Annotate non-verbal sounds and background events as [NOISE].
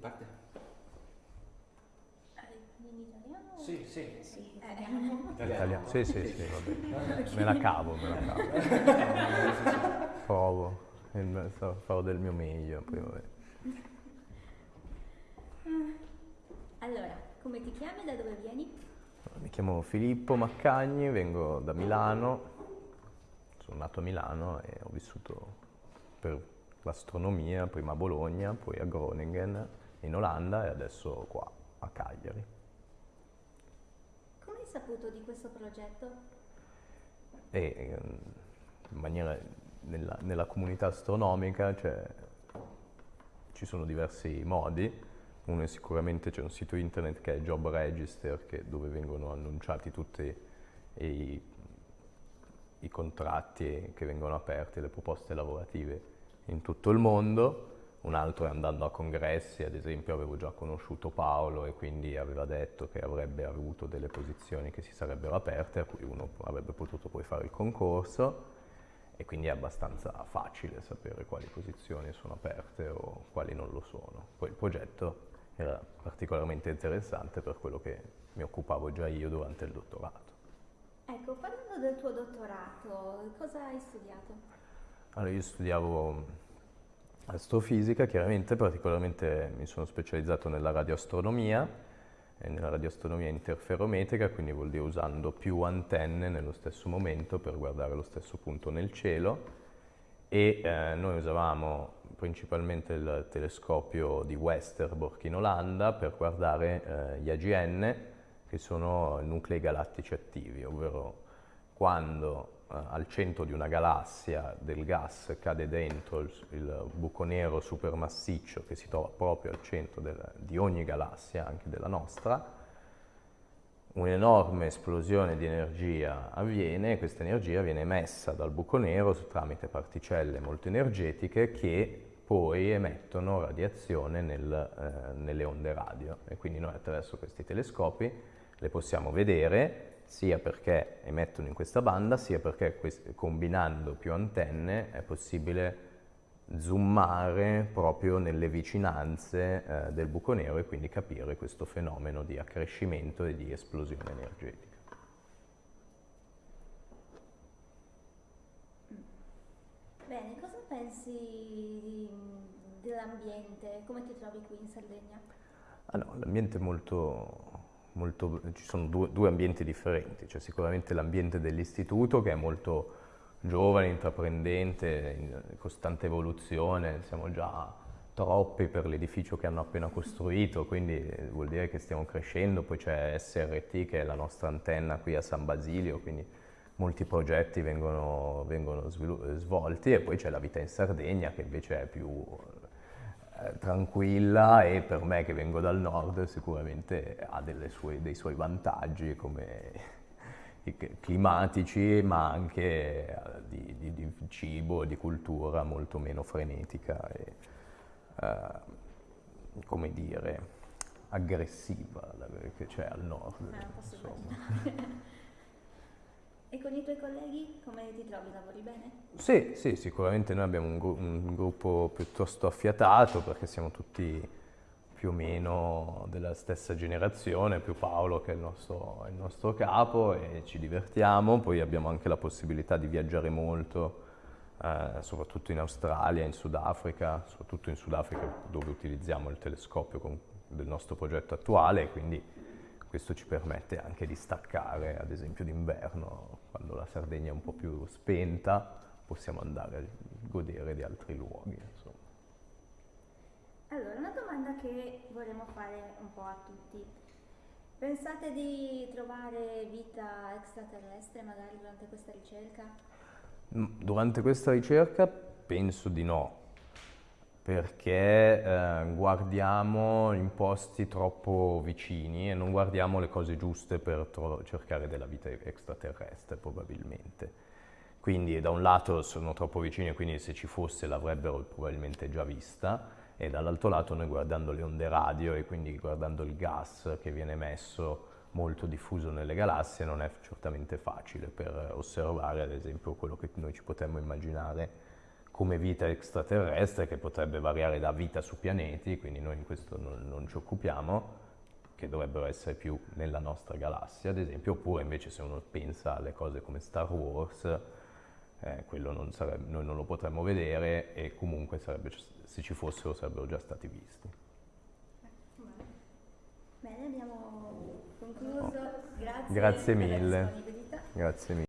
parte? In italiano? Sì, sì. Sì, eh. Italiano. Sì, sì, sì, vabbè. Me la cavo, me la cavo. Provo, farò del mio meglio, poi vabbè. Allora, come ti chiami e da dove vieni? Mi chiamo Filippo Maccagni, vengo da Milano, sono nato a Milano e ho vissuto per l'astronomia, prima a Bologna, poi a Groningen in Olanda e adesso qua a Cagliari. Come hai saputo di questo progetto? E ehm, in maniera, nella, nella comunità astronomica cioè, ci sono diversi modi. Uno è sicuramente c'è un sito internet che è Job Register che- dove vengono annunciati tutti i, i contratti che vengono aperti, le proposte lavorative in tutto il mondo. Un altro è andando a congressi, ad esempio avevo già conosciuto Paolo e quindi aveva detto che avrebbe avuto delle posizioni che si sarebbero aperte, a cui uno avrebbe potuto poi fare il concorso e quindi è abbastanza facile sapere quali posizioni sono aperte o quali non lo sono. Poi il progetto era particolarmente interessante per quello che mi occupavo già io durante il dottorato. Ecco, parlando del tuo dottorato, cosa hai studiato? Allora, io studiavo astrofisica, chiaramente, particolarmente mi sono specializzato nella radioastronomia, e nella radioastronomia interferometrica, quindi vuol dire usando più antenne nello stesso momento per guardare lo stesso punto nel cielo. E eh, noi usavamo principalmente il telescopio di Westerbork in Olanda per guardare eh, gli AGN, che sono nuclei galattici attivi, ovvero quando eh, al centro di una galassia del gas cade dentro il, il buco nero supermassiccio che si trova proprio al centro del- di ogni galassia, anche della nostra, un'enorme esplosione di energia avviene e questa energia viene emessa dal buco nero tramite particelle molto energetiche che poi emettono radiazione nel, eh, nelle onde radio. E quindi noi attraverso questi telescopi le possiamo vedere sia perché emettono in questa banda sia perché combinando più antenne è possibile zoomare proprio nelle vicinanze eh, del buco nero e quindi capire questo fenomeno di accrescimento e di esplosione energetica. Bene, cosa pensi dell'ambiente? Come ti trovi qui in Sardegna? Ah no, l'ambiente è molto, molto, ci sono due, due ambienti differenti, c'è sicuramente l'ambiente dell'istituto che è molto giovane, intraprendente, in costante evoluzione, siamo già troppi per l'edificio che hanno appena costruito, quindi vuol dire che stiamo crescendo, poi c'è SRT che è la nostra antenna qui a San Basilio, quindi molti progetti vengono, vengono svolti. E poi c'è la vita in Sardegna che invece è più eh, tranquilla e per me che vengo dal nord sicuramente ha delle sue- dei suoi vantaggi come [LAUGHS] climatici ma anche eh, di, di- di cibo, di cultura molto meno frenetica e eh, come dire aggressiva che c'è al nord. Immaginare. [LAUGHS] e con i tuoi colleghi come ti trovi? Lavori bene? Sì, sì, sicuramente noi abbiamo un, gru- un gruppo piuttosto affiatato perché siamo tutti più o meno della stessa generazione, più Paolo che è il nostro, il nostro capo e ci divertiamo, poi abbiamo anche la possibilità di viaggiare molto, eh, soprattutto in Australia, in Sudafrica, soprattutto in Sudafrica dove utilizziamo il telescopio con- del nostro progetto attuale, quindi questo ci permette anche di staccare, ad esempio d'inverno, quando la Sardegna è un po' più spenta, possiamo andare a godere di altri luoghi. Insomma. Allora, una domanda che vorremmo fare un po' a tutti. Pensate di trovare vita extraterrestre magari durante questa ricerca? Mm, Durante questa ricerca penso di no, perché eh, guardiamo in posti troppo vicini e non guardiamo le cose giuste per cercare della vita extraterrestre probabilmente. Quindi da un lato sono troppo vicini e quindi se ci fosse l'avrebbero probabilmente già vista e dall'altro lato noi guardando le onde radio e quindi guardando il gas che viene emesso molto diffuso nelle galassie non è certamente facile per osservare ad esempio quello che noi ci potremmo immaginare come vita extraterrestre che potrebbe variare da vita su pianeti, quindi noi in questo non, non ci occupiamo, che dovrebbero essere più nella nostra galassia, ad esempio, oppure invece se uno pensa alle cose come Star Wars, eh, quello non sarebbe, noi non lo potremmo vedere e comunque sarebbe, se ci fossero sarebbero già stati visti. Bene, abbiamo concluso. Grazie, Grazie mille. Grazie mille.